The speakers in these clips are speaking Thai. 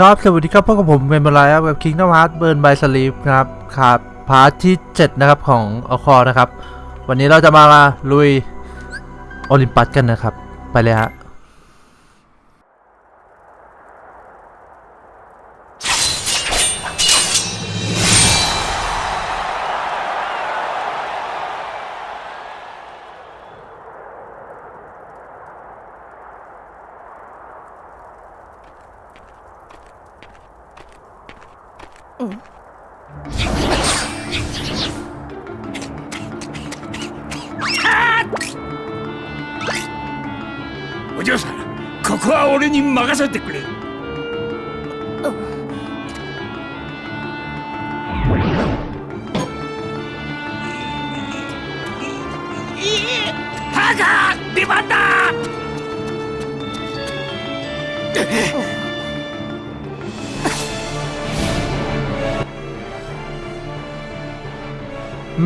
ครับ สวัสดีครับพบกับผมเป็นบลายครับกับ Kingdom Hearts Burn by Sleep นะครับครับพาร์ทที่7นะครับของอคอนะครับ วันนี้เราจะมาลุยโอลิมปัสกันนะครับ ไปเลยฮะ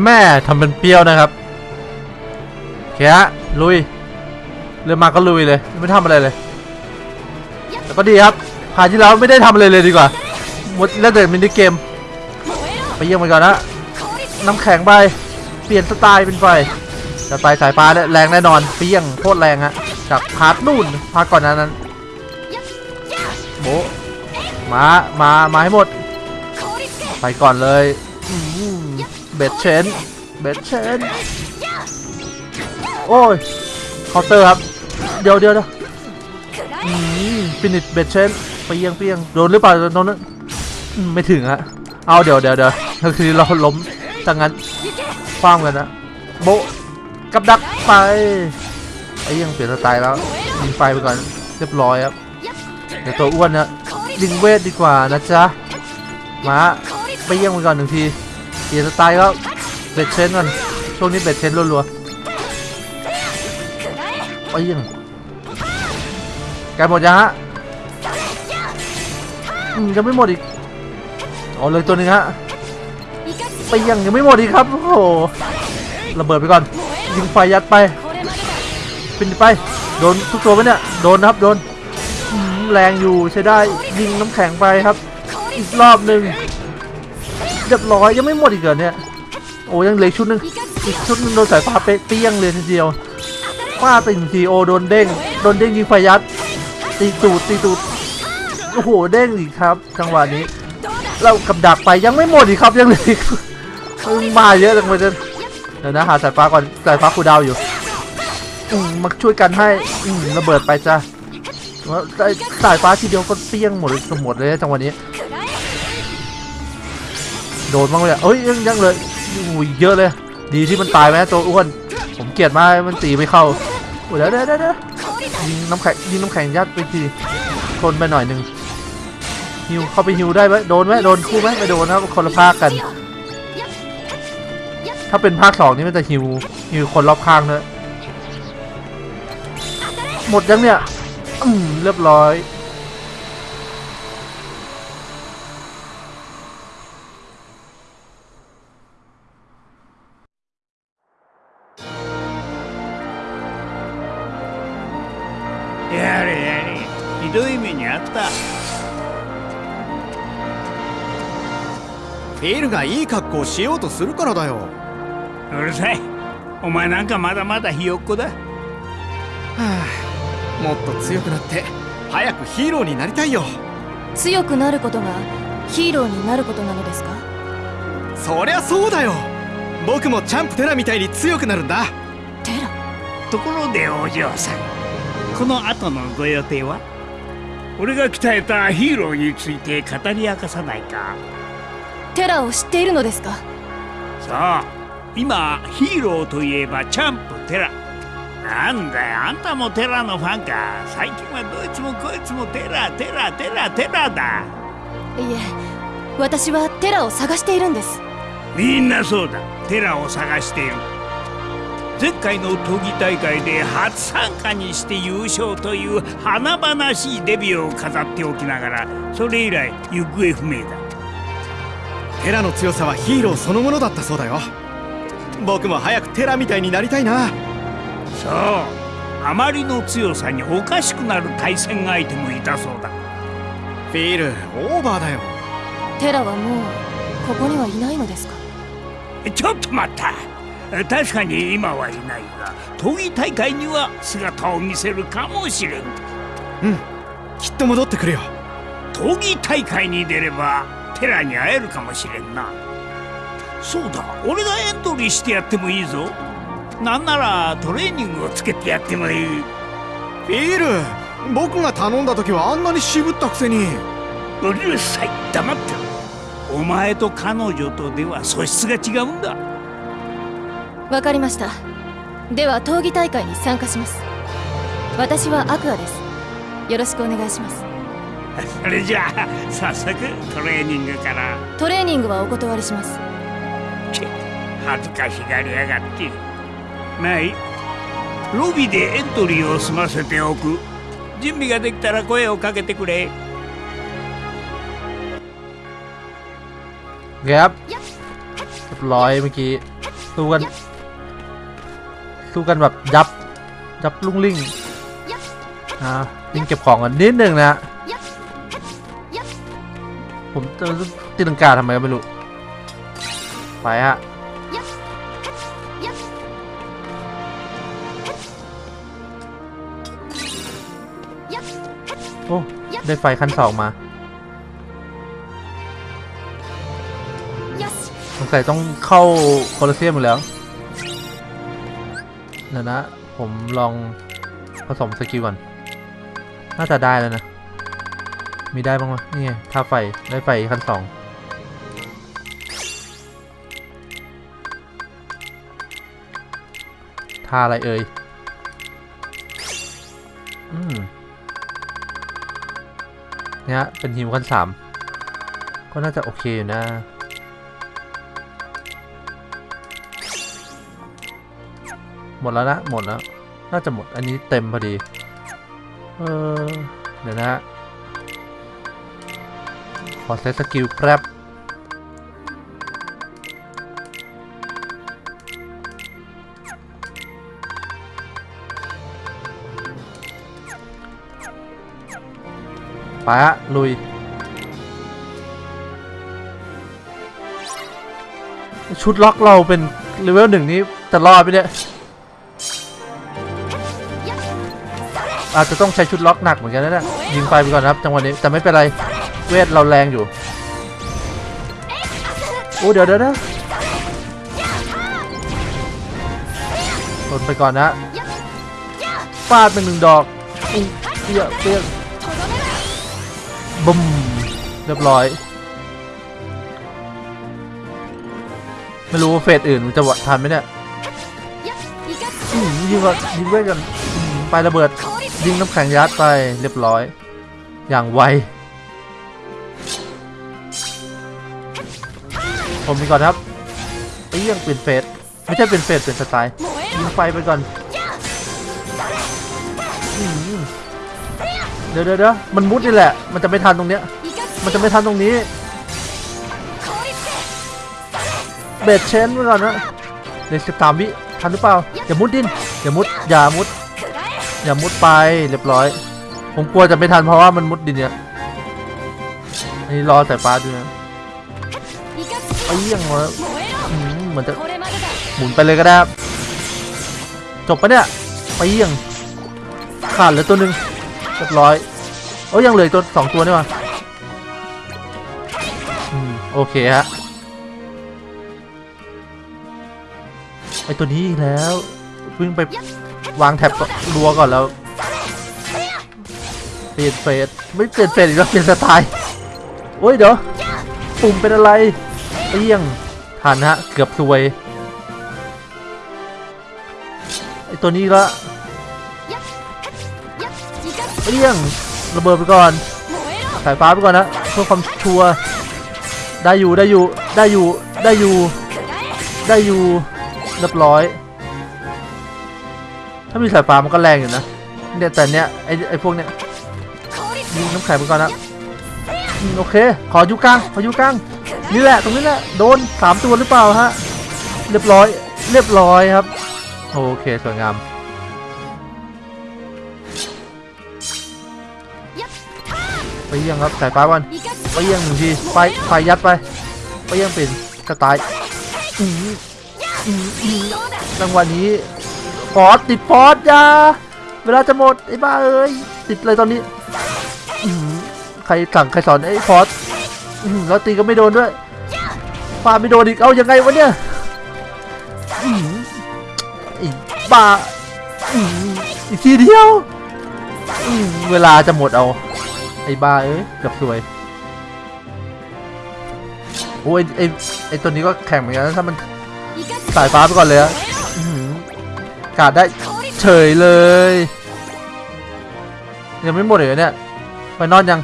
แม่ทำเป็นเปรี้ยวนะครับโอเคฮะลุยเริ่มมาก็ลุยเลย ไม่ทำอะไรเลย แต่ก็ดีครับผ่านที่แล้วไม่ได้ทำอะไรเลยดีกว่าหมดเล่นแต่มินิเกม ไปเยี่ยมมันก่อนนะน้ำแข็งไปเปลี่ยนสไตล์เป็นไฟจะไปสายฟ้าเนี่ยแรงแน่นอนเปี้ยงโคตรแรงฮะจากพาร์ทนู่นพาร์ทก่อนหนานั้นโบมามามาให้หมดไปก่อนเลยอื เบ็ดเชนเบ็ดเชนโอ้ยเคาน์เตอร์ครับ เดี๋ยวเดี๋ยวเดี๋ยวอืมฟินิชเบ็ดเชนไปเยียงเปียงโดนหรือเปล่าโดนนั้นอืมไม่ถึงฮะเอาเดี๋ยวเดี๋ยวเดี๋ยวคือเราล้มจังงั้นคว้ามกันนะโบะกับดักไปไอ้ยังเปลี่ยนสไตล์แล้วยิงไฟไปก่อนเรียบร้อยครับเดี๋ยวตัวอ้วนนะยิงเวทดีกว่านะจ๊ะมาไปเยี่ยงมันก่อนหนึ่งที เปลี่ยนสไตล์ก็เบ็ดเชนก่อนช่วงนี้เบ็ดเชนรัวๆไปยี่ยงใกหมดยังฮะอืมยังไม่หมดอีกเอเลยตัวหนึงฮะไปยี่ยงยังไม่หมดอีกครับโอ้โหระเบิดไปก่อน ยิงไฟยัดไปเปินไปโดนทุกตัวไหมเนี่ยโดนนะครับโดนแรงอยู่ใช้ได้ยิงน้ำแข็งไปครับ อีกรอบหนึ่ง เรียบร้อยยังไม่หมดอีกเหรอเนี่ยโอ้ยังเหลือชุดหนึ่งอีกชุดหนึงโดนสายฟ้าเป๊ะเปี้ยงเลยทีเดียวว่าติงทีโอโดนเด้งโดนเด้งยิงไฟยัดตีตูดตีตูดโอ้โหเด้งอีกครับจังหวะนี้ เรากับดักไปยังไม่หมดอีกครับยังเหลืออีกมึงมาเยอะจังเลยเดี๋ยวนะหาสายฟ้าก่อนสายฟ้าคูดาวอยู่อืมมาช่วยกันให้อืระเบิดไปจ้ะว่าสายสายฟ้าทีเดียวก็เปี้ยงหมดหมดเลยจังหวะนี้ โดนบ้างเลยเอ้ยยังยังเลยอุ้ยเยอะเลย ดีที่มันตายไหมตัวอ้วน ผมเกลียดมากมันตีไม่เข้าโอ้ยเดี๋ยวเดี๋ยวเดี๋ยวยิงน้ำแข็งยิงน้ำแข็งยัดไปทีทนไปหน่อยหนึ่งฮิวเข้าไปฮิวได้ไหมโดนไหมโดนคู่ไหมไม่โดนนะครับคนละภาคกัน ถ้าเป็นภาคสองนี่มันจะฮิวฮิวคนรอบข้างเนอะหมดยังเนี่ยอืมเรียบร้อย フィールがいい格好をしようとするからだよ。うるさい。お前なんかまだまだひよっこだ。もっと強くなって早くヒーローになりたいよ。強くなることがヒーローになることなのですか？そりゃそうだよ。僕もチャンプテラみたいに強くなるんだ。テラ？ところでお嬢さんこの後のご予定は？俺が鍛えたヒーローについて語り明かさないか？テラを知っているのですか？さあ今ヒーローといえばチャンプテラ。なんだよあんたもテラのファンか。最近はどいつもこいつもテラテラテラテラだ。いえ私はテラを探しているんです。みんなそうだ。テラを探している。前回の闘技大会で初参加にして優勝という華々しいデビューを飾っておきながらそれ以来行方不明だテラの強さはヒーローそのものだったそうだよ。僕も早くテラみたいになりたいな。そう。あまりの強さにおかしくなる対戦相手もいたそうだ。フィールオーバーだよ。テラはもうここにはいないのですか？ちょっと待った。確かに今はいないが闘技大会には姿を見せるかもしれん。うん。きっと戻ってくるよ。闘技大会に出ればテラに会えるかもしれんな。そうだ俺がエントリーしてやってもいいぞ。なんならトレーニングをつけてやってもいい。フィール僕が頼んだ時はあんなに渋ったくせに。うるさい黙ってろ。お前と彼女とでは素質が違うんだ。わかりました。では闘技大会に参加します。私はアクアです。よろしくお願いします それじゃあ早速トレーニングからトレーニングはお断りしますけ恥ずかしがりやがってまあいいロビーでエントリーを済ませておく準備ができたら声をかけてくれ โอเคครับเรียบร้อยเมื่อกี้สู้กันสู้กันแบบยับยับลุ่งลิ่งอ่ายิงเก็บของกันนิดหนึ่งนะ ผมจะตีลังกาทำไมก็ไม่รู้ ไปฮะโอ้ ได้ไฟขั้นสองมาสงสัยต้องเข้าโคลอเซียมอยู่แล้วเดี๋ยวนะ ผมลองผสมสกิลก่อน น่าจะได้แล้วนะ มีได้บ้างไหมนี่ไงท่าไฟ ได้ไฟขั้นสองท่าอะไรเอ่ย อืมเนี่ยเป็นฮิวขั้นสามก็น่าจะโอเคอยู่นะหมดแล้วนะ หมดแล้ว น่าจะหมดอันนี้เต็มพอดี เออ เดี๋ยวนะ อเซตสกิลแป๊บไปฮะลุย ชุดล็อกเราเป็นเลเวลหนึ่งนี้จะรอดไปเนี่ยอาจจะต้องใช้ชุดล็อกหนักเหมือนกันนะเนี่ยยิงไฟไปก่อนนะครับจังหวะนี้แต่ไม่เป็นไร เวทเราแรงอยู่โอ้เดี๋ยวเดี๋ยวนะหล่นไปก่อนนะฟาดเป็นหนึ่งดอกเปี้ยเปี้ยบุ้มเรียบร้อย ไม่รู้ว่าเฟสอื่นจะวะทันไหมเนี่ยอืมยิงก่อนยิงเวทกันไประเบิดยิงน้ำแข็งยัดไปเรียบร้อย อย่างไว ผมมีก่อนครับไอ้เรื่องเปลี่ยนเฟสไม่ใช่เป็นเฟสเป็นสไตล์ยิงไฟไปก่อนเดี๋ยวเดี๋ยวเดี๋ยวมันมุดนี่แหละ มันจะไม่ทันตรงเนี้ย มันจะไม่ทันตรงนี้ เบรดเชนไว้ก่อนนะเดี๋ยวสิบสามวิทันหรือเปล่า อย่ามุดดิน อย่ามุด อย่ามุด อย่ามุดไปเรียบร้อย ผมกลัวจะไม่ทันเพราะว่ามันมุดดินเนี่ย อันนี้รอสายฟ้าด้วยนะ เอี้ยงมาเหมือนจะหมุนไปเลยก็ได้จบปะเนี่ยเอี้ยงขาดเหลือตัวหนึ่งเรียบร้อยโอ้ยังเหลือตัวสองตัวนี่มาโอเคฮะไอตัวนี้แล้ววิ่งไปวางแท็บรัวก่อนแล้วเปลี่ยนเฟสไม่เปลี่ยนเฟสอีกแล้วเปลี่ยนสไตล์โอ้ยเดี๋ยวปุ่มเป็นอะไร เปี้ยงทันฮะ เกือบซวยไอตัวนี้ละเปี้ยงระเบิดไปก่อนสายฟ้าไปก่อนนะเพื่อความชัวร์ได้อยู่ได้อยู่ได้อยู่ได้อยู่ได้อยู่เรียบร้อย ถ้ามีสายฟ้ามันก็แรงอยู่นะเนี่ยแต่เนี้ยไอไอพวกเนี้ยยิงน้ำแข็งไปก่อนนะโอเค ขอยุกลางขอยุกลาง นี่แหละตรงนี้แหละโดนสามตัวหรือเปล่าฮะเรียบร้อย เรียบร้อยครับ โอเคสวยงามไปเยี่ยงครับสายฟ้าวันไปเยี่ยงหนึ่งทีไฟไฟยัดไปไปเยี่ยงเป็นกระต่ายจังหวะนี้ฟอสติดฟอสยาเวลาจะหมดไอ้บ้าเอ้ยติดเลยตอนนี้ใครสั่งใครสอนไอ้ฟอส แล้วตีก็ไม่โดนด้วยฟาไม่โดนอีก เอายังไงวะเนี่ยอื้อหือไอ้บ้าอีกทีเดียว เวลาจะหมดเอา ไอ้บ้าเอ้ยกับสวย โอ้ยไอ้ไอ้ตัวนี้ก็แข่งเหมือนกันถ้ามันสายฟ้าไปก่อนเลยอะกาดได้เฉยเลย ยังไม่หมดเลยเหรอเนี่ย ไปนอนยัง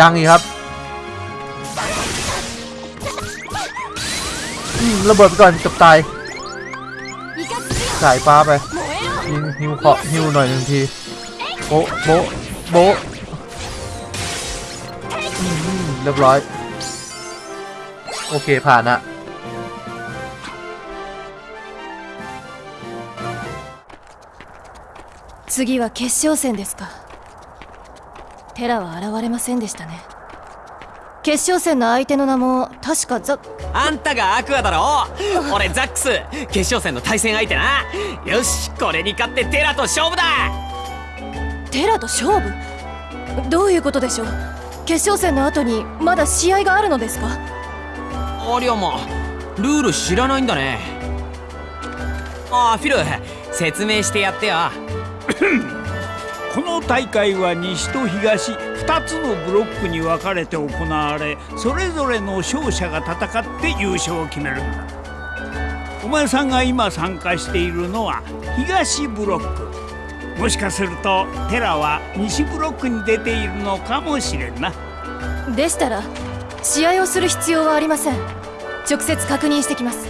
ยังอีกครับ ระเบิดไปก่อนเกับตาย สายฟ้าไป ยิงฮิวเคาะฮิวหน่อยหนึ่งที โบ๊ะโบ๊ะโบ๊ะอืมเรียบร้อย โอเคผ่านอะ次は決勝戦ですかテラは現れませんでしたね 決勝戦の相手の名も確かザあんたがアクアだろ？俺ザックス。決勝戦の対戦相手な。よしこれに勝ってテラと勝負だ。テラと勝負？どういうことでしょう？決勝戦の後にまだ試合があるのですか？ありゃまルール知らないんだね。ああフィル説明してやってよ。この大会は西と東2つのブロックに分かれて行われそれぞれの勝者が戦って優勝を決める。んだお前さんが今参加しているのは東ブロック。もしかするとテラは西ブロックに出ているのかもしれんな。でしたら試合をする必要はありません。直接確認してきます。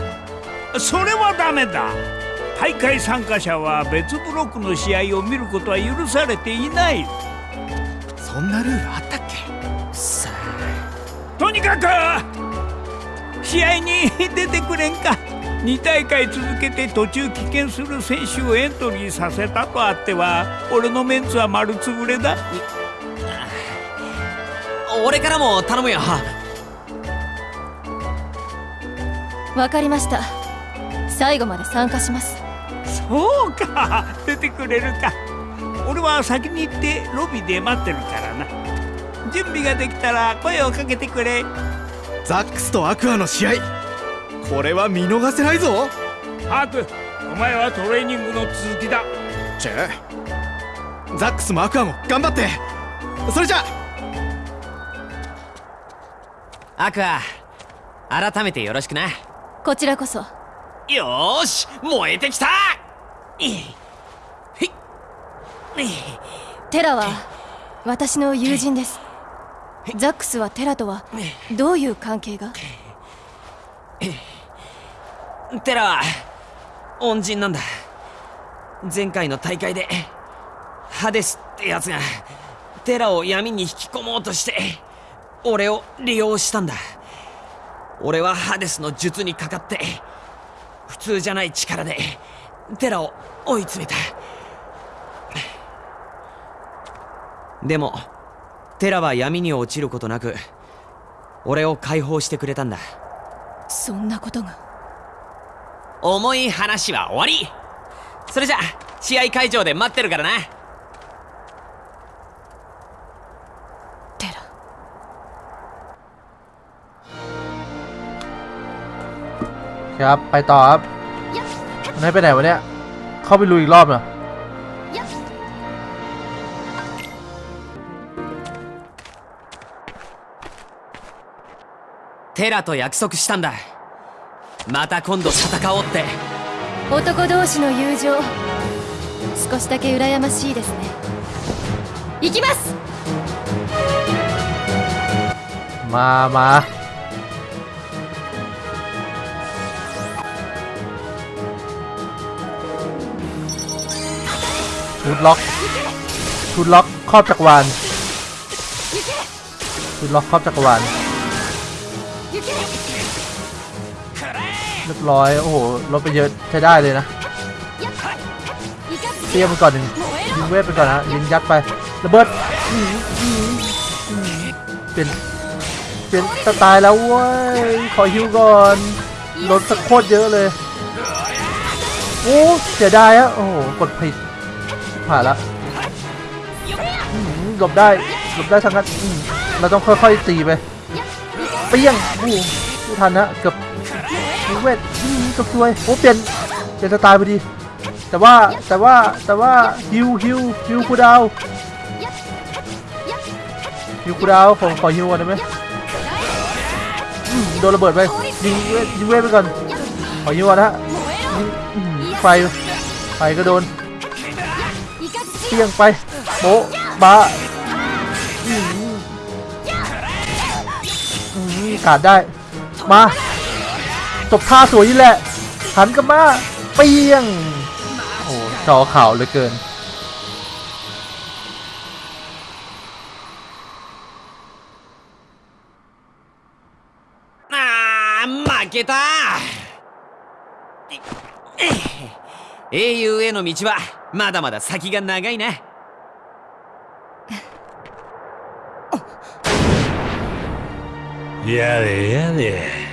それはダメだ。大会参加者は別ブロックの試合を見ることは許されていないそんなルールあったっけ？さとにかく試合に出てくれんか。2大会続けて途中棄権する選手をエントリーさせたとあっては俺のメンツは丸つぶれだ。あ俺からも頼むよ。わかりました。最後まで参加します。そうか。出てくれるか俺は先に行ってロビーで待ってるからな。準備ができたら声をかけてくれ。ザックスとアクアの試合。これは見逃せないぞ。ハークお前はトレーニングの続きだ。チェ。ザックスもアクアも頑張って。それじゃ。アクア改めてよろしくな。こちらこそ。よーし燃えてきた。いひい テラは私の友人です。ザックスはテラとはどういう関係が？テラは恩人なんだ。前回の大会でハデスってやつがテラを闇に引き込もうとして俺を利用したんだ。俺はハデスの術にかかって普通じゃない力でテラを追い詰めたでもテラは闇に落ちることなく俺を解放してくれたんだそんなことが重い話は終わりそれじゃ試合会場で待ってるからなテラ ครับ ไปต่อครับมันให้ไปไหนวะเนี่ย เข้าไปลุยอีกรอบเหรอ テラと約束したんだまた今度戦おうって男同士の友情少しだけ羨ましいですね行きます มามาชุดล็อกชุดล็อกครอบจักรวาลชุดล็อกครอบจักรวาล เรียบร้อย โอ้โหลดไปเยอะใช้ได้เลยนะเตรียมไปก่อนหนึ่งยิงเวทไปก่อนนะยิงยัดไประเบิดอื้อหืออื้อหือลี่ยนเปลี่ยนสไตล์แล้วเว้ยขอฮิวก่อนลดสักโคตรเยอะเลยโอ้เสียดายอะโอ้โหกดผิดผ่านละหลบได้หลบได้ทั้งนั้นเราต้องค่อยๆตีไปเปี้ยงโอ้โหไม่ทันนะเกือบ เวทอื้อหือเกือบซวยโอ้เปลี่ยนเปลี่ยนสไตล์พอดี แต่ว่าแต่ว่าแต่ว่าฮิวฮิวฮิวคูดาวฮิวคูดาวน์ผมขอฮิวก่อนได้ไหมโดนระเบิดไปยิงเวทยิงเวทไปก่อนขอฮิวก่อนนะฮะไฟไฟก็โดนเปี้ยงไปโบ๊ะบะอื้อหืออื้อหือกาดได้ มา จบท่าสวยนี่แหละหันกลับมาเปี้ยง โอ้จอขาวเหลือเกิน あー負けた英雄への道はまだまだ先が長いなやれやれ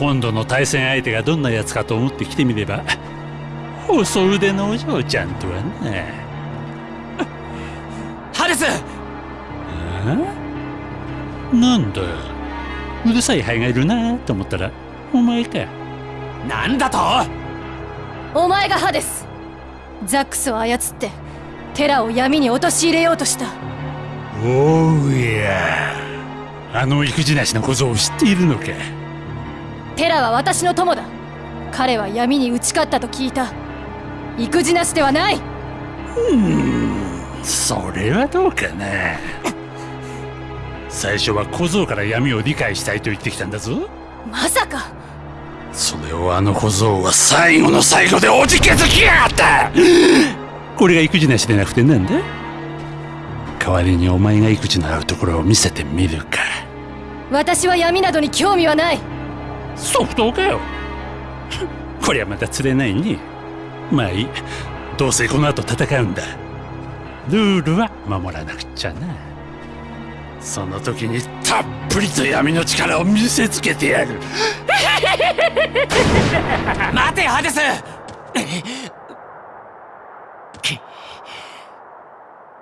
今度の対戦相手がどんなやつかと思って来てみれば細腕のお嬢ちゃんとはなハデス！あなんだ？うるさいハエがいるなと思ったらお前か。なんだと？お前がハデスザックスを操ってテラを闇に陥れようとした。おうや。あの育児なしの小僧を知っているのかテラは私の友だ。彼は闇に打ち勝ったと聞いた。育児なしではない。それはどうかな。最初は小僧から闇を理解したいと言ってきたんだぞ。まさか。それをあの小僧は最後の最後でおじけづきやがった。これが育児なしでなくてなんだ？代わりにお前が育児のあるところを見せてみるか。私は闇などに興味はない即答かよ。こりゃまた釣れないねまあいい。どうせこの後戦うんだ。ルールは守らなくちゃな。その時にたっぷりと闇の力を見せつけてやる。待てハデス！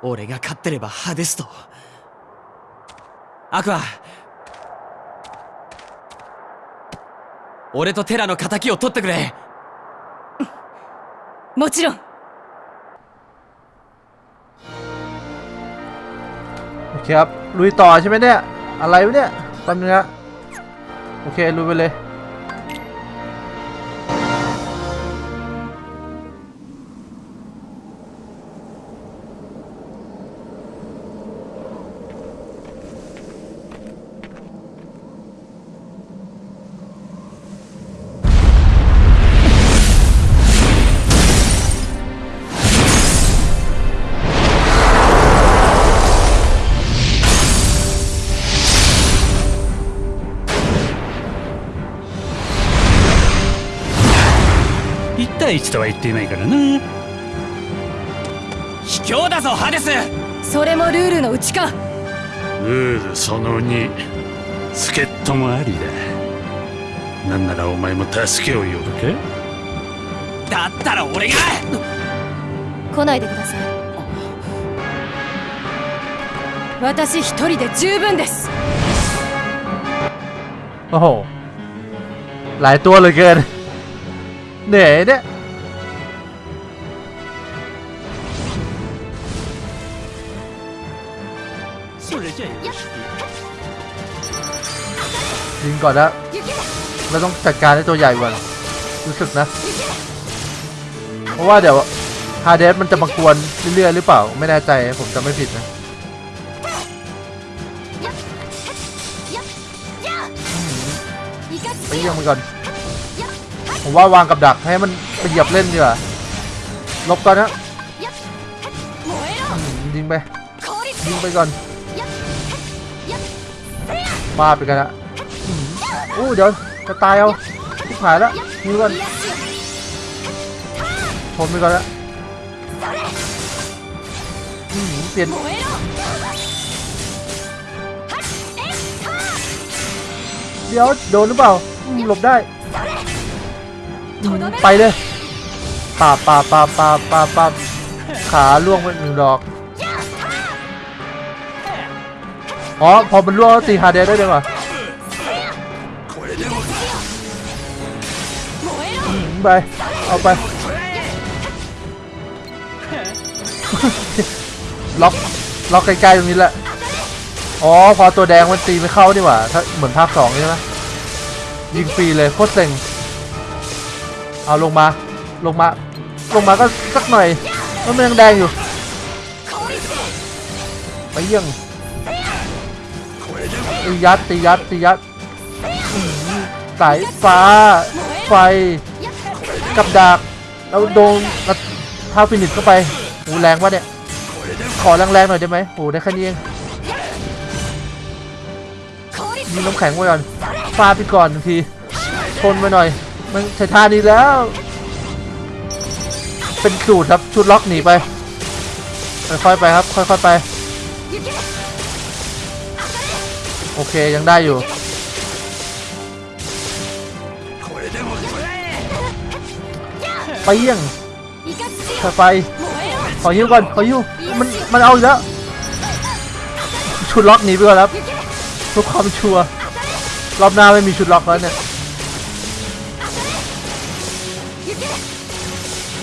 俺が勝ってればハデスと。アクア！俺とテラの敵を取ってくれもちろん โอเคครับ ลุยต่อใช่ไหมเนี่ย อะไรวะเนี่ยแป๊บนึงนะโอเค ลุยไปเลย 1対1とは言っていないからな卑怯だぞハデスそれもルールのうちかルールその2助っ人もありだなんならお前も助けを呼ぶかだったら俺が来ないでください私一人で十分です โอ้โห หลายตัวเหลยเกิน เหนื่อยเนี่ย ยิงก่อนนะเราต้องจัดการให้ตัวใหญ่ก่อนรู้สึกนะ เพราะว่าเดี๋ยวฮาเดสมันจะมากวนเรื่อยๆหรือเปล่า ไม่แน่ใจผมจะไม่ผิดนะไปเยี่ยมมันก่อนผมว่าวางกับดักให้มันไปเหยียบเล่นดีกว่าลบก่อนนะอืมยิงไปยิงไปก่อน บ้าไปกันละอู้เดี๋ยวจะตายเอาทิบหายแล้วยิงก่อนทนไปก่อนละเปลี่ยนเดี๋ยวโดนหรือเปล่าหลบได้ ไปเลยปาปาบปาบปาบปาบปาบขาล่วงไปหนึ่งดอก อ๋อ พอมันล่วตีฮาเดสได้เลยว่ะอืมไป เอาไป ล็อก ล็อกใกล้ๆตรงนี้แหละ อ๋อ พอตัวแดงมันตีไม่เข้านี่หว่า ถ้าเหมือนภาคสองใช่ไหมยิงฟรีเลยโคตรเซ็ง เอาลงมา ลงมา ลงมาก็สักหน่อย มันยังแดงอยู่ ไปเยี่ยง ตียัดตียัดตียัดหือสายฟ้า ไฟ กับดาบแล้วโดนแล้วท้าฟินิชเข้าไปโหแรงวะเนี่ย ขอแรงๆหน่อยได้ไหมโหได้แค่นี้เองยิงน้ำแข็งไว้ก่อนฟาดไปก่อนทีชนไปหน่อย มันใช้ท่านี้แล้ว เป็นสูตรครับชุดล็อกหนีไปค่อยๆไปครับ ค่อยๆไป โอเคยังได้อยู่ไปเยี่ยงค่อยไปขอยิ้วก่อนขอยิ้วมันมันเอาอีกแล้วชุดล็อกหนีไปก่อนครับเพื่อความชัวร์รอบหน้าไม่มีชุดล็อกแล้วเนี่ย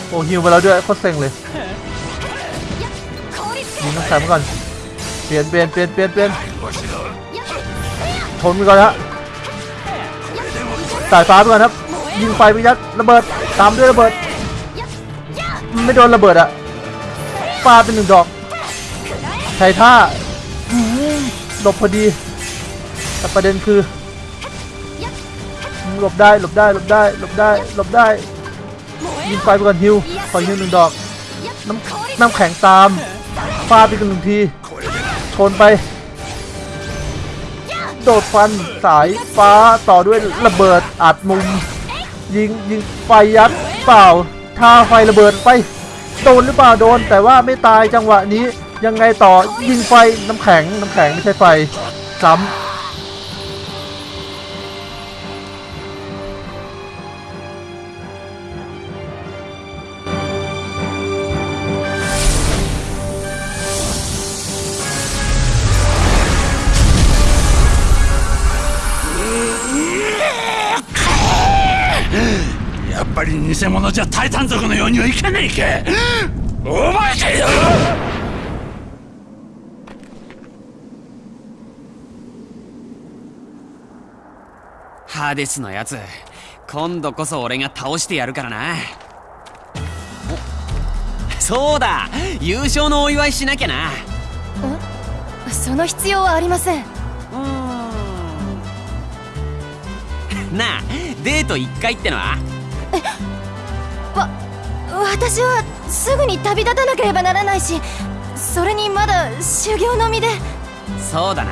โอ้ฮิวมาแล้วด้วยโคตรเซ็งเลยยิงน้ำแข็งมาก่อนเปลี่ยนเปลี่ยนเปลี่ยนเปลี่ยนเปลี่ยน ทนไปก่อนฮะสายฟ้าไปก่อนครับ ยิงไฟไปยัดระเบิดตามด้วยระเบิด ไม่โดนระเบิดอะปาเป็นหนึ่งดอกใช้ท่าอื้อหือหลบพอดี แต่ประเด็นคือหลบได้หลบได้หลบได้หลบได้หลบได้ยิงไฟไปก่อนฮิวขอฮิวหนึ่งดอกน้ำน้ำแข็งตามฟาดไปกันหนึ่งทีชนไป โดดฟันสายฟ้าต่อด้วยระเบิดอัดมุม ยิงยิงไฟยัดเปล่าท่าไฟระเบิดไปโดนหรือเปล่าโดน แต่ว่าไม่ตายจังหวะนี้ยังไงต่อยิงไฟน้ำแข็งน้ำแข็งไม่ใช่ไฟซ้ำ 偽物じゃタイタン族のようにはいかないかお前かよハーデスのやつ今度こそ俺が倒してやるからな。おそうだ。優勝のお祝いしなきゃな。その必要はありません。うーん。なあデート1回ってのは？私はすぐに旅立たなければならないしそれにまだ修行の身で。そうだな。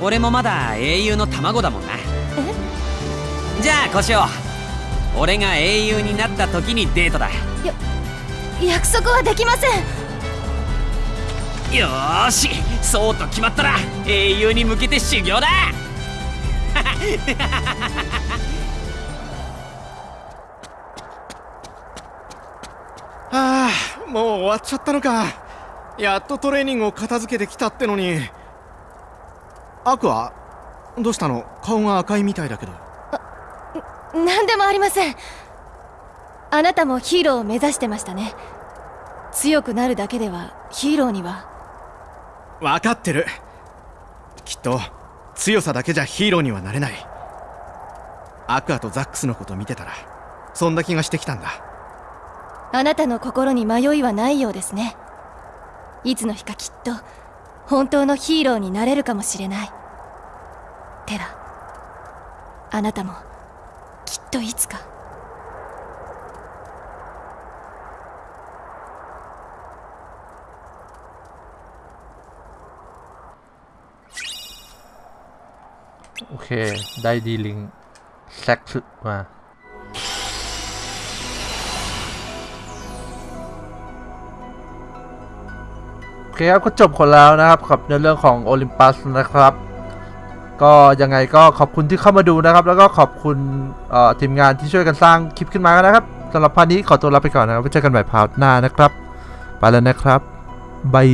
俺もまだ英雄の卵だもんな。じゃあこうし俺が英雄になった時にデートだ。約束はできません。よーしそうと決まったら英雄に向けて修行だ ああもう終わっちゃったのか。やっとトレーニングを片付けてきたってのに。アクアどうしたの？顔が赤いみたいだけど。何でもありません。あなたもヒーローを目指してましたね。強くなるだけではヒーローには。分かってる。きっと強さだけじゃヒーローにはなれない。アクアとザックスのこと見てたらそんな気がしてきたんだあなたの心に迷いはないようですねいつの日かきっと本当のヒーローになれるかもしれないテラあなたもきっといつか โอเค ได้ดีลิงแซกสึมา เคครับก็จบคนแล้วนะครับกับในเรื่องของโอลิมปัสนะครับ ก็ยังไงก็ขอบคุณที่เข้ามาดูนะครับ แล้วก็ขอบคุณทีมงานที่ช่วยกันสร้างคลิปขึ้นมานะครับสำหรับ part นี้ขอตัวลาไปก่อนนะครับไว้เจอกันใหม่ part หน้านะครับ ไปแล้วนะครับ bye